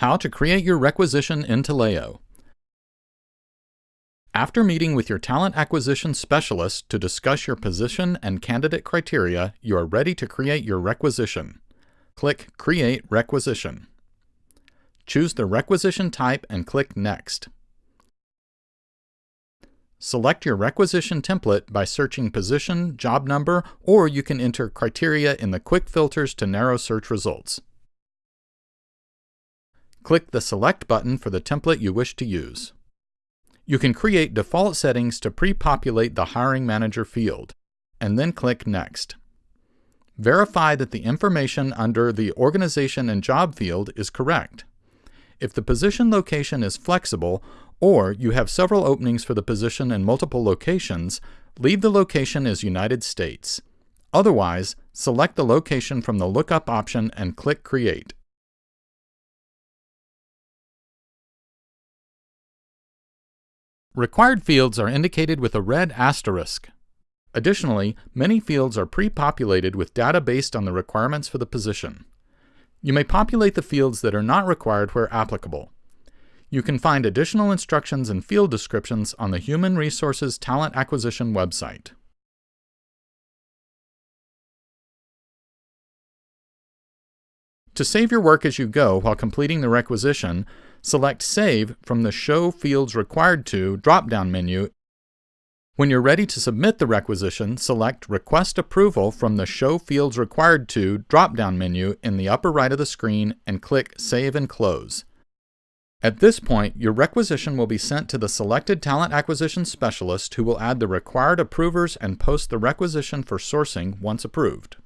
How to create your requisition in Taleo. After meeting with your talent acquisition specialist to discuss your position and candidate criteria, you are ready to create your requisition. Click Create Requisition. Choose the requisition type and click Next. Select your requisition template by searching position, job number, or you can enter criteria in the quick filters to narrow search results. Click the Select button for the template you wish to use. You can create default settings to pre-populate the Hiring Manager field, and then click Next. Verify that the information under the Organization and Job field is correct. If the position location is flexible, or you have several openings for the position in multiple locations, leave the location as United States. Otherwise, select the location from the Lookup option and click Create. Required fields are indicated with a red asterisk. Additionally, many fields are pre-populated with data based on the requirements for the position. You may populate the fields that are not required where applicable. You can find additional instructions and field descriptions on the Human Resources Talent Acquisition website. To save your work as you go while completing the requisition, select Save from the Show Fields Required To drop-down menu. When you're ready to submit the requisition, select Request Approval from the Show Fields Required To drop-down menu in the upper right of the screen and click Save and Close. At this point, your requisition will be sent to the selected talent acquisition specialist who will add the required approvers and post the requisition for sourcing once approved.